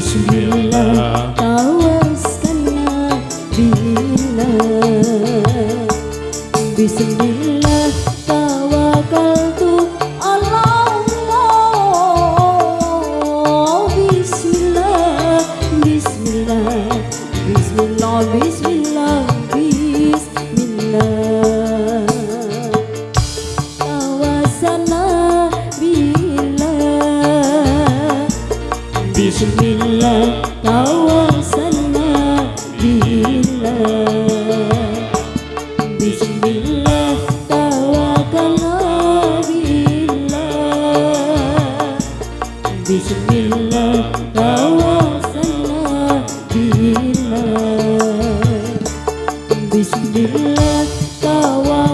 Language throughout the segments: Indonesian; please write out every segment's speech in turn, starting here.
Bismillah. Bismillah. Tawakkaltu ala Allah. Bismillah Bismillah Bismillah Bismillah Bismillah Tawassalna billah Bismillah tawakkalna billah Bismillah tawakkaltu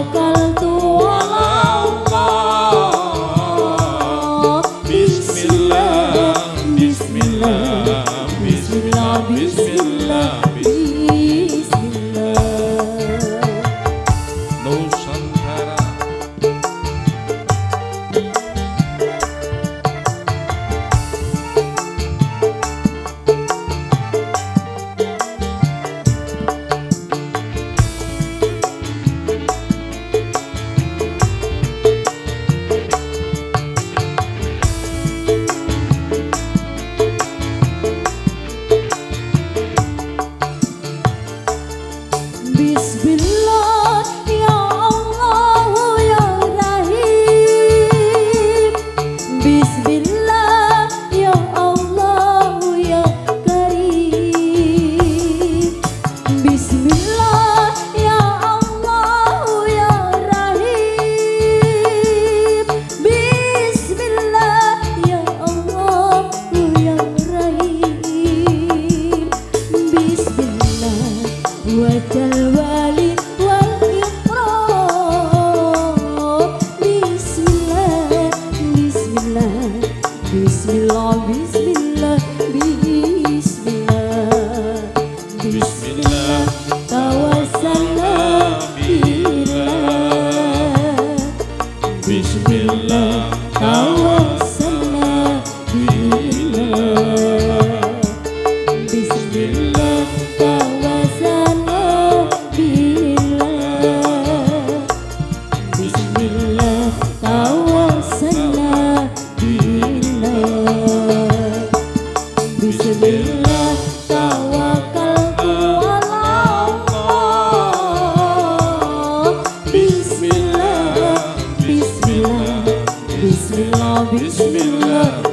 Bismillah Bismillah Bismillah, Bismillah, Bismillah, Bismillah, Bismillah, Bismillah.